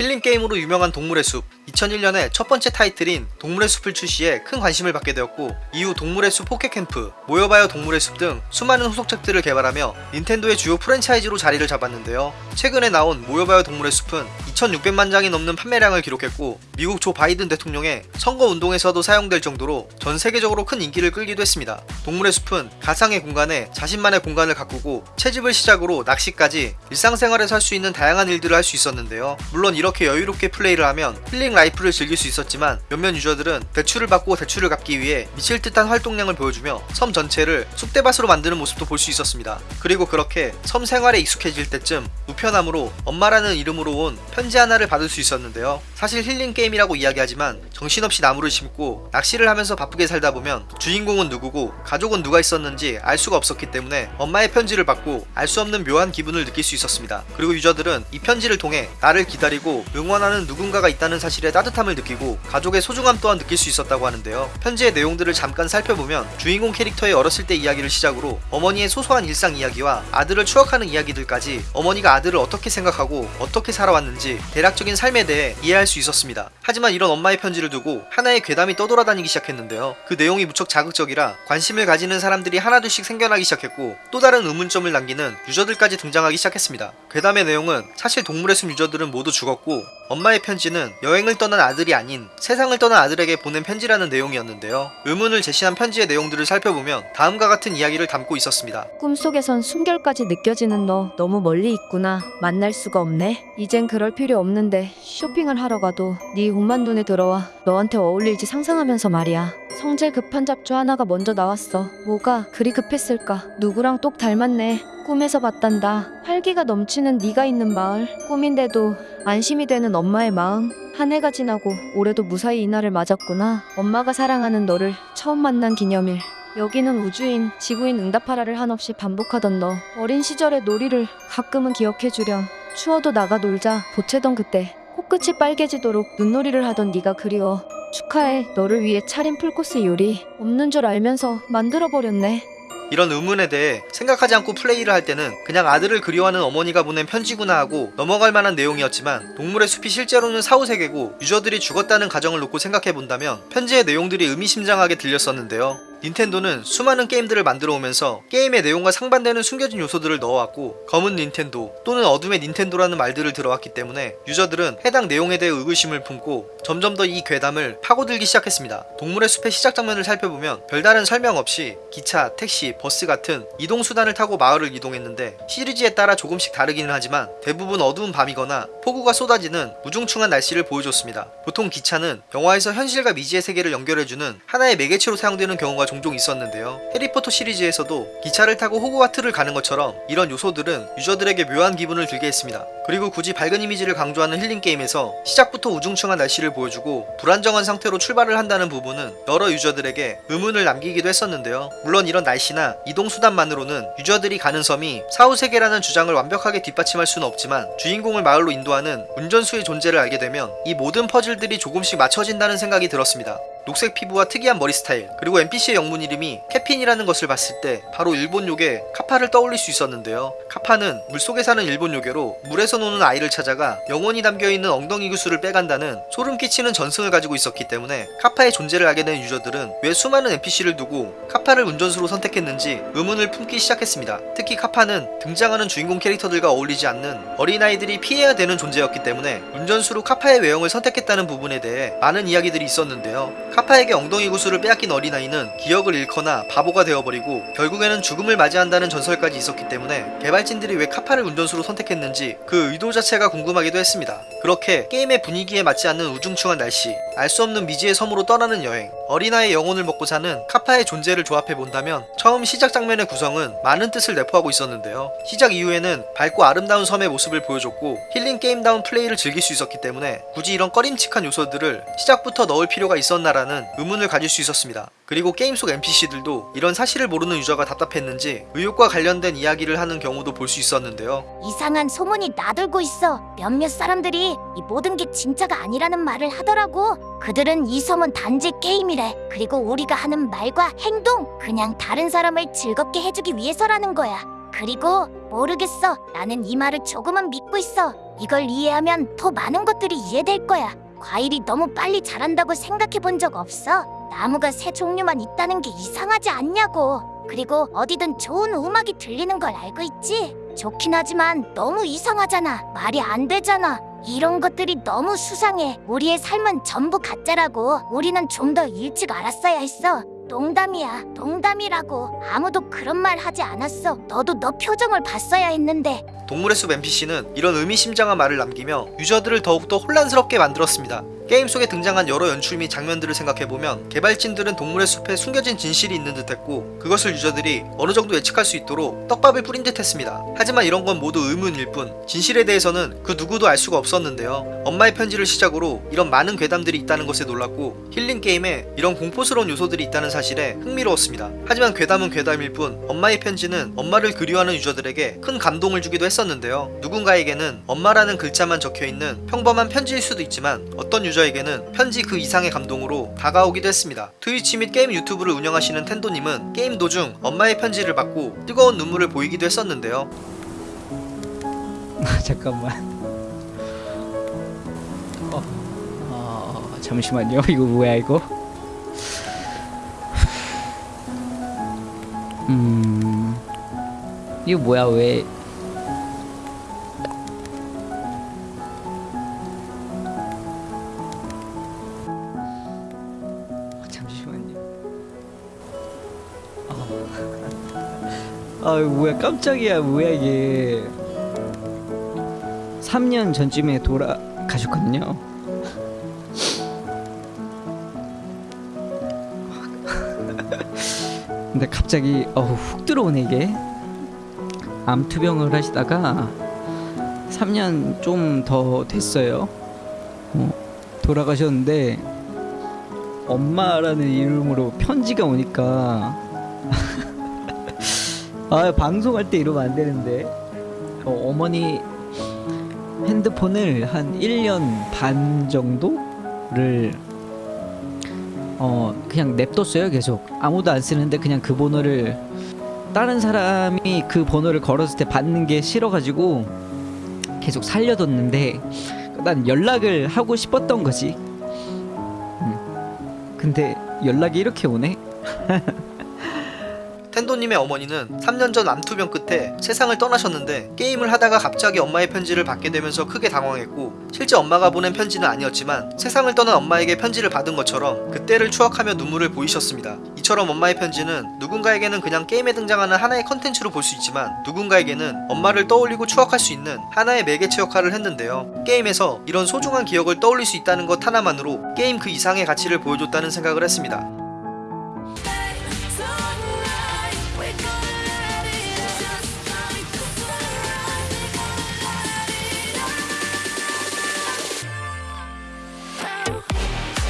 힐링 게임으로 유명한 동물의 숲 2001년에 첫 번째 타이틀인 동물의 숲을 출시해 큰 관심을 받게 되었고 이후 동물의 숲 포켓캠프, 모여봐요 동물의 숲 등 수많은 후속작들을 개발하며 닌텐도의 주요 프랜차이즈로 자리를 잡았는데요. 최근에 나온 모여봐요 동물의 숲은 2600만 장이 넘는 판매량을 기록했고 미국 조 바이든 대통령의 선거 운동에서도 사용될 정도로 전 세계적으로 큰 인기를 끌기도 했습니다. 동물의 숲은 가상의 공간에 자신만의 공간을 가꾸고 채집을 시작으로 낚시까지 일상생활에서 할 수 있는 다양한 일들을 할 수 있었는데요. 물론 이렇게 여유롭게 플레이를 하면 힐링 라이프를 즐길 수 있었지만 몇몇 유저들은 대출을 받고 대출을 갚기 위해 미칠 듯한 활동량을 보여주며 섬 전체를 쑥대밭으로 만드는 모습도 볼 수 있었습니다. 그리고 그렇게 섬 생활에 익숙해질 때쯤 우편함으로 엄마라는 이름으로 온 편지 하나를 받을 수 있었는데요. 사실 힐링 게임이라고 이야기하지만 정신없이 나무를 심고 낚시를 하면서 바쁘게 살다 보면 주인공은 누구고 가족은 누가 있었는지 알 수가 없었기 때문에 엄마의 편지를 받고 알 수 없는 묘한 기분을 느낄 수 있었습니다. 그리고 유저들은 이 편지를 통해 나를 기다리고 응원하는 누군가가 있다는 사실에 따뜻함을 느끼고 가족의 소중함 또한 느낄 수 있었다고 하는데요. 편지의 내용들을 잠깐 살펴보면 주인공 캐릭터의 어렸을 때 이야기를 시작으로 어머니의 소소한 일상 이야기와 아들을 추억하는 이야기들까지 어머니가 아들을 어떻게 생각하고 어떻게 살아왔는지 대략적인 삶에 대해 이해할 수 있었습니다. 하지만 이런 엄마의 편지를 두고 하나의 괴담이 떠돌아다니기 시작했는데요. 그 내용이 무척 자극적이라 관심을 가지는 사람들이 하나둘씩 생겨나기 시작했고 또 다른 의문점을 남기는 유저들까지 등장하기 시작했습니다. 괴담의 내용은 사실 동물의 숲 유저들은 모두 죽었고 엄마의 편지는 여행을 떠난 아들이 아닌 세상을 떠난 아들에게 보낸 편지라는 내용이었는데요. 의문을 제시한 편지의 내용들을 살펴보면 다음과 같은 이야기를 담고 있었습니다. 꿈속에선 숨결까지 느껴지는 너 너무 멀리 있구나. 만날 수가 없네. 이젠 그럴 필요 없는데 쇼핑을 하러 가도 네 옷만 눈에 들어와 너한테 어울릴지 상상하면서 말이야. 성질 급한 잡주 하나가 먼저 나왔어. 뭐가 그리 급했을까? 누구랑 똑 닮았네 꿈에서 봤단다 활기가 넘치는 네가 있는 마을 꿈인데도 안심이 되는 엄마의 마음 한 해가 지나고 올해도 무사히 이날을 맞았구나 엄마가 사랑하는 너를 처음 만난 기념일 여기는 우주인, 지구인 응답하라를 한없이 반복하던 너. 어린 시절의 놀이를 가끔은 기억해주렴. 추워도 나가 놀자. 보채던 그때. 코끝이 빨개지도록 눈놀이를 하던 네가 그리워. 축하해. 너를 위해 차린 풀코스 요리. 없는 줄 알면서 만들어버렸네. 이런 의문에 대해 생각하지 않고 플레이를 할 때는 그냥 아들을 그리워하는 어머니가 보낸 편지구나 하고 넘어갈 만한 내용이었지만 동물의 숲이 실제로는 사후세계고 유저들이 죽었다는 가정을 놓고 생각해 본다면 편지의 내용들이 의미심장하게 들렸었는데요. 닌텐도는 수많은 게임들을 만들어 오면서 게임의 내용과 상반되는 숨겨진 요소들을 넣어왔고 검은 닌텐도 또는 어둠의 닌텐도라는 말들을 들어왔기 때문에 유저들은 해당 내용에 대해 의구심을 품고 점점 더 이 괴담을 파고들기 시작했습니다. 동물의 숲의 시작 장면을 살펴보면 별다른 설명 없이 기차, 택시, 버스 같은 이동수단을 타고 마을을 이동했는데 시리즈에 따라 조금씩 다르기는 하지만 대부분 어두운 밤이거나 폭우가 쏟아지는 우중충한 날씨를 보여줬습니다. 보통 기차는 영화에서 현실과 미지의 세계를 연결해주는 하나의 매개체로 사용되는 경우가 종종 있었는데요. 해리포터 시리즈에서도 기차를 타고 호그와트를 가는 것처럼 이런 요소들은 유저들에게 묘한 기분을 들게 했습니다. 그리고 굳이 밝은 이미지를 강조하는 힐링 게임에서 시작부터 우중충한 날씨를 보여주고 불안정한 상태로 출발을 한다는 부분은 여러 유저들에게 의문을 남기기도 했었는데요. 물론 이런 날씨나 이동 수단만으로는 유저들이 가는 섬이 사후세계라는 주장을 완벽하게 뒷받침할 수는 없지만 주인공을 마을로 인도하는 운전수의 존재를 알게 되면 이 모든 퍼즐들이 조금씩 맞춰진다는 생각이 들었습니다. 녹색 피부와 특이한 머리 스타일 그리고 NPC의 영문 이름이 캐핀이라는 것을 봤을 때 바로 일본 요괴 카파를 떠올릴 수 있었는데요. 카파는 물속에 사는 일본 요괴로 물에서 노는 아이를 찾아가 영혼이 담겨있는 엉덩이 구슬을 빼간다는 소름 끼치는 전승을 가지고 있었기 때문에 카파의 존재를 알게 된 유저들은 왜 수많은 NPC를 두고 카파를 운전수로 선택했는지 의문을 품기 시작했습니다. 특히 카파는 등장하는 주인공 캐릭터들과 어울리지 않는 어린아이들이 피해야 되는 존재였기 때문에 운전수로 카파의 외형을 선택했다는 부분에 대해 많은 이야기들이 있었는데요 카파에게 엉덩이 구슬을 빼앗긴 어린아이는 기억을 잃거나 바보가 되어버리고 결국에는 죽음을 맞이한다는 전설까지 있었기 때문에 개발진들이 왜 카파를 운전수로 선택했는지 그 의도 자체가 궁금하기도 했습니다. 그렇게 게임의 분위기에 맞지 않는 우중충한 날씨, 알 수 없는 미지의 섬으로 떠나는 여행, 어린아이의 영혼을 먹고 사는 카파의 존재를 조합해 본다면 처음 시작 장면의 구성은 많은 뜻을 내포하고 있었는데요. 시작 이후에는 밝고 아름다운 섬의 모습을 보여줬고 힐링 게임다운 플레이를 즐길 수 있었기 때문에 굳이 이런 꺼림칙한 요소들을 시작부터 넣을 필요가 있었나라는 의문을 가질 수 있었습니다. 그리고 게임 속 NPC들도 이런 사실을 모르는 유저가 답답했는지 의혹과 관련된 이야기를 하는 경우도 볼 수 있었는데요. 이상한 소문이 나돌고 있어. 몇몇 사람들이 이 모든 게 진짜가 아니라는 말을 하더라고. 그들은 이 섬은 단지 게임이래. 그리고 우리가 하는 말과 행동, 그냥 다른 사람을 즐겁게 해주기 위해서라는 거야. 그리고 모르겠어. 나는 이 말을 조금은 믿고 있어. 이걸 이해하면 더 많은 것들이 이해될 거야. 과일이 너무 빨리 자란다고 생각해 본 적 없어? 나무가 새 종류만 있다는 게 이상하지 않냐고. 그리고 어디든 좋은 음악이 들리는 걸 알고 있지? 좋긴 하지만 너무 이상하잖아. 말이 안 되잖아. 이런 것들이 너무 수상해. 우리의 삶은 전부 가짜라고. 우리는 좀 더 일찍 알았어야 했어. 농담이야. 농담이라고. 아무도 그런 말 하지 않았어. 너도 너 표정을 봤어야 했는데. 동물의 숲 NPC는 이런 의미심장한 말을 남기며 유저들을 더욱더 혼란스럽게 만들었습니다. 게임 속에 등장한 여러 연출 및 장면들을 생각해보면 개발진들은 동물의 숲에 숨겨진 진실이 있는 듯 했고 그것을 유저들이 어느 정도 예측할 수 있도록 떡밥을 뿌린 듯 했습니다. 하지만 이런 건 모두 의문일 뿐 진실에 대해서는 그 누구도 알 수가 없었는데요. 엄마의 편지를 시작으로 이런 많은 괴담들이 있다는 것에 놀랐고 힐링 게임에 이런 공포스러운 요소들이 있다는 사실에 흥미로웠습니다. 하지만 괴담은 괴담일 뿐 엄마의 편지는 엄마를 그리워하는 유저들에게 큰 감동을 주기도 했었 는데요. 누군가에게는 엄마라는 글자만 적혀 있는 평범한 편지일 수도 있지만 어떤 유저에게는 편지 그 이상의 감동으로 다가오기도 했습니다. 트위치 및 게임 유튜브를 운영하시는 텐도님은 게임 도중 엄마의 편지를 받고 뜨거운 눈물을 보이기도 했었는데요. 잠깐만. 어, 어, 잠시만요. 이거 뭐야 이거? 음, 이거 뭐야 왜? 아, 뭐야 깜짝이야 뭐야 이게? 3년 전쯤에 돌아가셨거든요. 근데 갑자기 어우 훅 들어오네 이게. 암투병을 하시다가 3년 좀 더 됐어요. 어, 돌아가셨는데 엄마라는 이름으로 편지가 오니까 아 방송할 때 이러면 안 되는데. 어, 어머니 핸드폰을 한 1년 반 정도를 어 그냥 냅뒀어요 계속. 아무도 안 쓰는데 그냥 그 번호를 다른 사람이 그 번호를 걸었을 때 받는 게 싫어가지고 계속 살려뒀는데 난 연락을 하고 싶었던 거지. 음. 근데 연락이 이렇게 오네 텐도님의 어머니는 3년 전 암투병 끝에 세상을 떠나셨는데 게임을 하다가 갑자기 엄마의 편지를 받게 되면서 크게 당황했고 실제 엄마가 보낸 편지는 아니었지만 세상을 떠난 엄마에게 편지를 받은 것처럼 그때를 추억하며 눈물을 보이셨습니다. 이처럼 엄마의 편지는 누군가에게는 그냥 게임에 등장하는 하나의 컨텐츠로 볼 수 있지만 누군가에게는 엄마를 떠올리고 추억할 수 있는 하나의 매개체 역할을 했는데요. 게임에서 이런 소중한 기억을 떠올릴 수 있다는 것 하나만으로 게임 그 이상의 가치를 보여줬다는 생각을 했습니다.